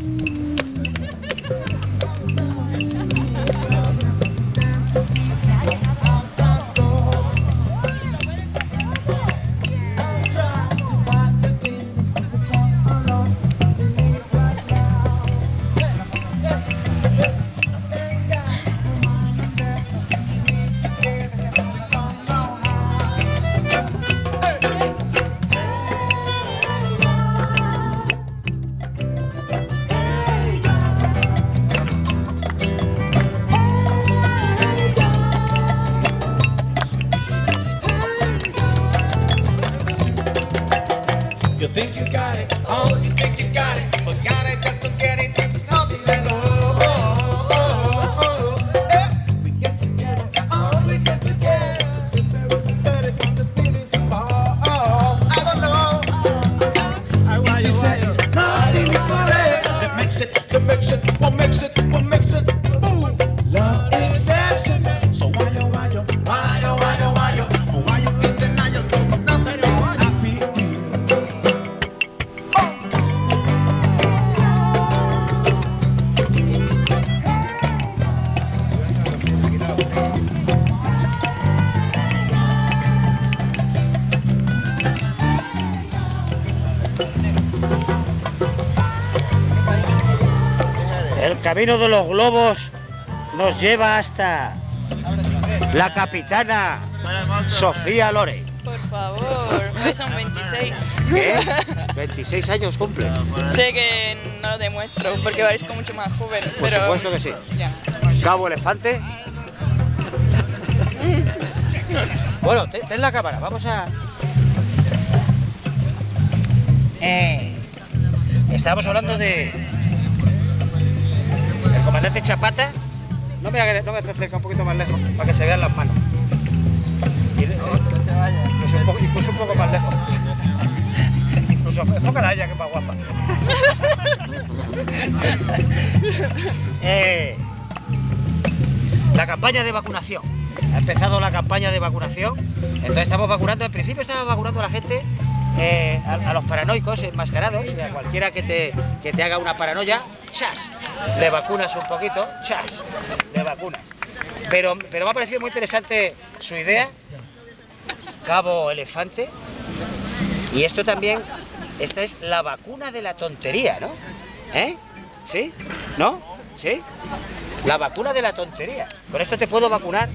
嗯。El camino de los globos nos lleva hasta la capitana Sofía Lore. Por favor, hoy son 26. ¿Qué? 26 años cumple. Sé que no lo demuestro porque parezco mucho más joven, Por pero... supuesto que sí. Ya. Cabo Elefante. Bueno, ten, ten la cámara, vamos a... Eh, estábamos hablando de... Comandante Chapata. No me, no un poquito más lejos, para que se vean las manos. Y- eh, incluso, un poco, más lejos. Incluso enfócala a ella, que es más guapa. Eh, la campaña de vacunación. Ha empezado la campaña de vacunación. Entonces estamos vacunando. En principio estamos vacunando a la gente, eh, a, los paranoicos enmascarados, a cualquiera que te, que te haga una paranoia, chas, le vacunas un poquito, chas, le vacunas. Pero, pero me ha parecido muy interesante su idea, Cabo Elefante. Y esto también, esta es la vacuna de la tontería, ¿no? ¿Eh? ¿Sí? ¿No? ¿Sí? La vacuna de la tontería. Con esto te puedo vacunar,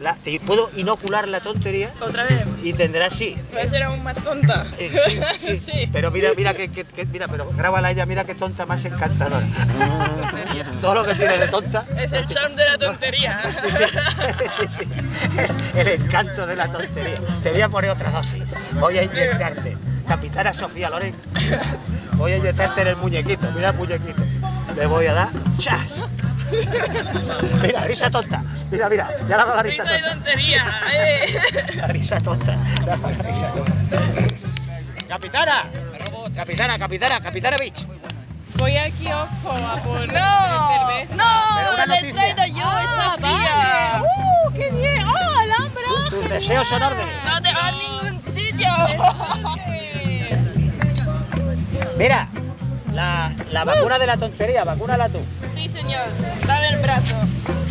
la- te puedo inocular la tontería ¿Otra vez? y tendrás sí. Voy a ser aún más tonta. Eh, sí, sí, Sí. Pero mira, mira que, que- que- mira, pero grábala ella, mira qué tonta más encantadora. Todo lo que tiene de tonta. Es el charm de la tontería. Sí, sí, el encanto de la tontería. Te voy a poner otra dosis. Voy a inyectarte. Capitana Sofía Loren. Voy a inyectarte en el muñequito. Mira el muñequito. Le voy a dar chas. Mira, risa tonta. Mira, mira. Ya le ha dado la risa Risa de tonta. tontería. eh. La risa tonta. La risa tonta. Capitana. Capitana, capitana, capitana Beach. Voy al kiosco a por No, Pero no, le he traído yo Ah, esta. ¡Uh, qué bien! ¡Oh, alhambra! Tus deseos son órdenes. No te vas a ningún sitio. Mira, la, la vacuna de la tontería, vacúnala tú. Señor. Dame el brazo.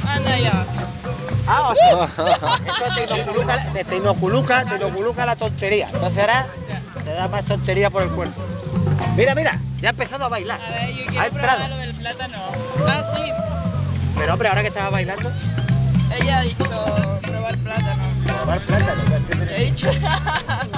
Anda ya. Ah, o sea, eso te inoculuca, te, te inoculuca, te inoculuca la tontería. Entonces ahora te da más tontería por el cuerpo. Mira, mira, ya ha empezado a bailar. A ver, yo ha quiero probar entrado. lo del plátano. Ah, sí. Pero hombre, ahora que estaba bailando, Ella ha dicho probar plátano. probar plátano. ¿qué He dicho.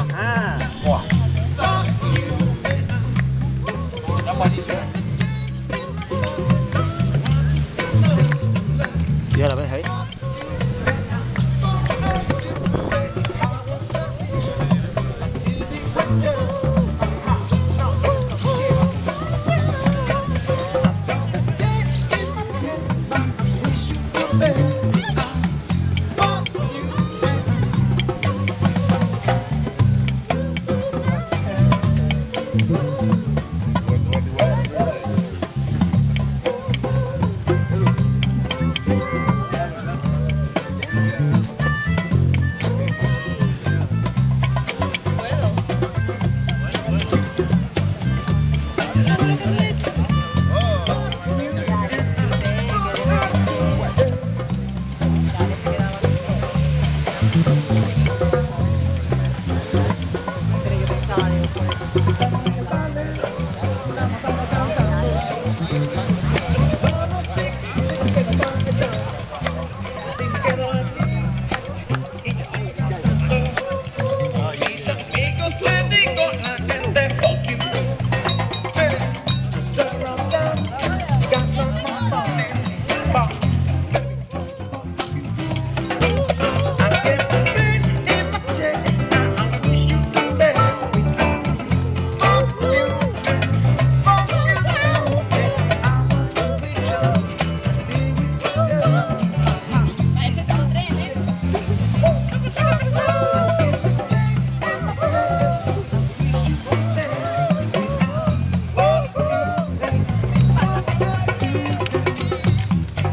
Thanks.